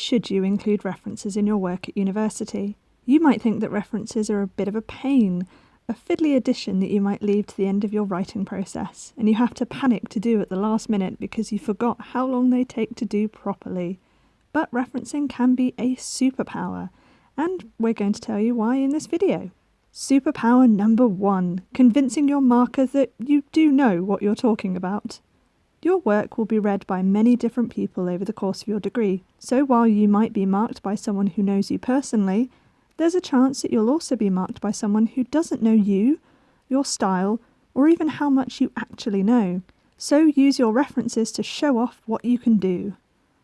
should you include references in your work at university? You might think that references are a bit of a pain, a fiddly addition that you might leave to the end of your writing process, and you have to panic to do at the last minute because you forgot how long they take to do properly. But referencing can be a superpower, and we're going to tell you why in this video. Superpower number one convincing your marker that you do know what you're talking about. Your work will be read by many different people over the course of your degree, so while you might be marked by someone who knows you personally, there's a chance that you'll also be marked by someone who doesn't know you, your style, or even how much you actually know. So use your references to show off what you can do.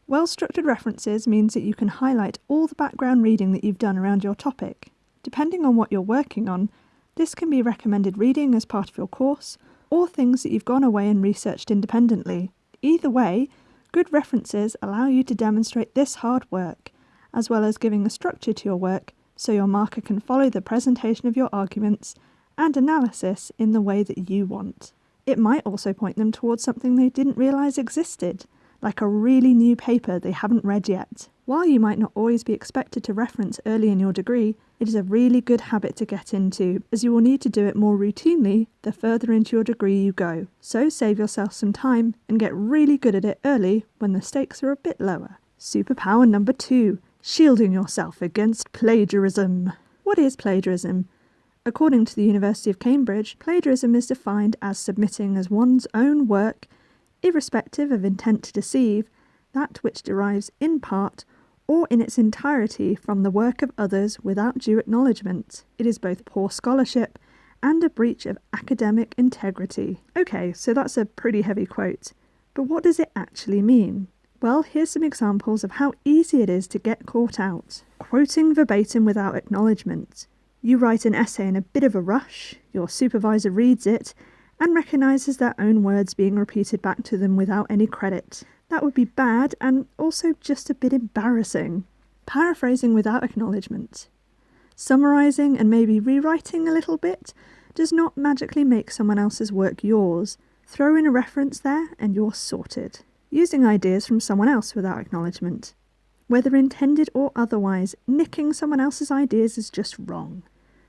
Well structured references means that you can highlight all the background reading that you've done around your topic. Depending on what you're working on, this can be recommended reading as part of your course, or things that you've gone away and researched independently. Either way, good references allow you to demonstrate this hard work, as well as giving a structure to your work so your marker can follow the presentation of your arguments and analysis in the way that you want. It might also point them towards something they didn't realise existed, like a really new paper they haven't read yet. While you might not always be expected to reference early in your degree, it is a really good habit to get into, as you will need to do it more routinely the further into your degree you go. So save yourself some time and get really good at it early when the stakes are a bit lower. Superpower number two shielding yourself against plagiarism. What is plagiarism? According to the University of Cambridge, plagiarism is defined as submitting as one's own work, irrespective of intent to deceive, that which derives in part or in its entirety from the work of others without due acknowledgement. It is both poor scholarship and a breach of academic integrity. Okay, so that's a pretty heavy quote. But what does it actually mean? Well, here's some examples of how easy it is to get caught out. Quoting verbatim without acknowledgement. You write an essay in a bit of a rush, your supervisor reads it, and recognises their own words being repeated back to them without any credit. That would be bad and also just a bit embarrassing. Paraphrasing without acknowledgement. Summarising and maybe rewriting a little bit does not magically make someone else's work yours. Throw in a reference there and you're sorted. Using ideas from someone else without acknowledgement. Whether intended or otherwise, nicking someone else's ideas is just wrong.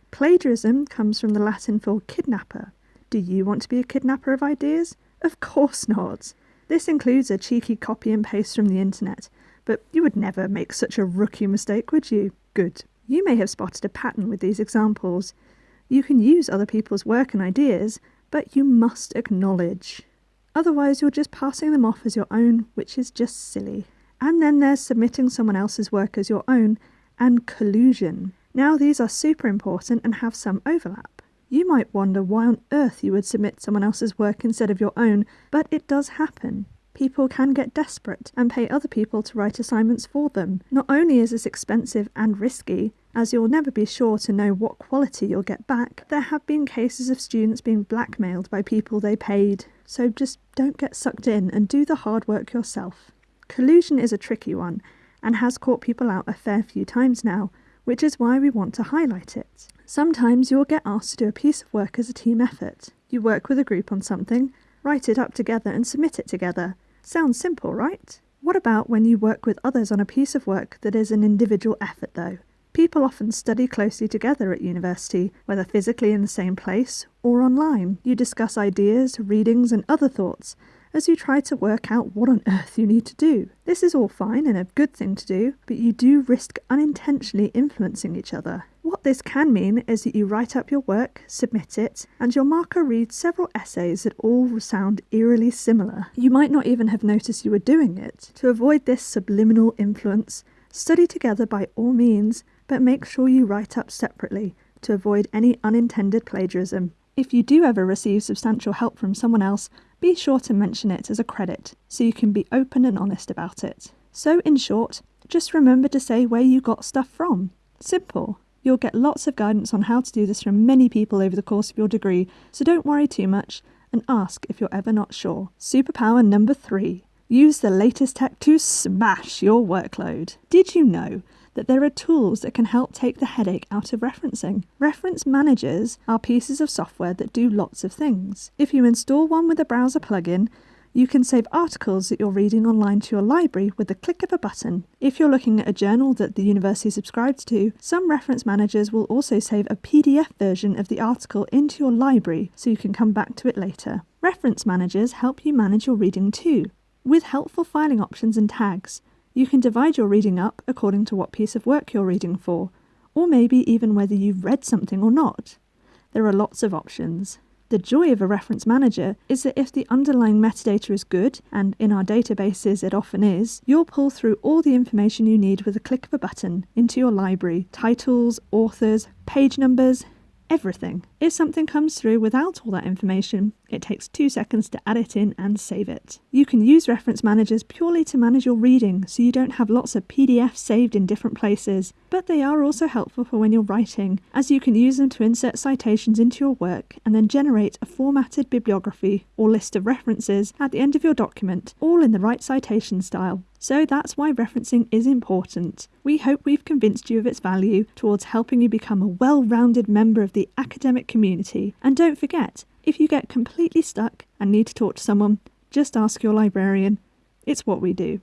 Plagiarism comes from the Latin for kidnapper. Do you want to be a kidnapper of ideas? Of course not. This includes a cheeky copy and paste from the internet, but you would never make such a rookie mistake, would you? Good. You may have spotted a pattern with these examples. You can use other people's work and ideas, but you must acknowledge. Otherwise, you're just passing them off as your own, which is just silly. And then there's submitting someone else's work as your own and collusion. Now, these are super important and have some overlap. You might wonder why on earth you would submit someone else's work instead of your own, but it does happen. People can get desperate and pay other people to write assignments for them. Not only is this expensive and risky, as you'll never be sure to know what quality you'll get back, there have been cases of students being blackmailed by people they paid. So just don't get sucked in and do the hard work yourself. Collusion is a tricky one and has caught people out a fair few times now, which is why we want to highlight it. Sometimes you'll get asked to do a piece of work as a team effort. You work with a group on something, write it up together and submit it together. Sounds simple, right? What about when you work with others on a piece of work that is an individual effort, though? People often study closely together at university, whether physically in the same place or online. You discuss ideas, readings, and other thoughts, as you try to work out what on earth you need to do. This is all fine and a good thing to do, but you do risk unintentionally influencing each other. What this can mean is that you write up your work, submit it, and your marker reads several essays that all sound eerily similar. You might not even have noticed you were doing it. To avoid this subliminal influence, study together by all means, but make sure you write up separately to avoid any unintended plagiarism. If you do ever receive substantial help from someone else, be sure to mention it as a credit so you can be open and honest about it. So, in short, just remember to say where you got stuff from. Simple. You'll get lots of guidance on how to do this from many people over the course of your degree, so don't worry too much and ask if you're ever not sure. Superpower number three use the latest tech to smash your workload. Did you know that there are tools that can help take the headache out of referencing. Reference managers are pieces of software that do lots of things. If you install one with a browser plugin, You can save articles that you're reading online to your library with the click of a button. If you're looking at a journal that the university subscribes to, some reference managers will also save a PDF version of the article into your library so you can come back to it later. Reference managers help you manage your reading too. With helpful filing options and tags, you can divide your reading up according to what piece of work you're reading for, or maybe even whether you've read something or not. There are lots of options. The joy of a reference manager is that if the underlying metadata is good, and in our databases it often is, you'll pull through all the information you need with a click of a button into your library titles, authors, page numbers, everything. If something comes through without all that information, it takes two seconds to add it in and save it. You can use reference managers purely to manage your reading so you don't have lots of PDFs saved in different places, but they are also helpful for when you're writing, as you can use them to insert citations into your work and then generate a formatted bibliography or list of references at the end of your document, all in the right citation style. So that's why referencing is important. We hope we've convinced you of its value towards helping you become a well rounded member of the academic community. And don't forget, if you get completely stuck and need to talk to someone, just ask your librarian. It's what we do.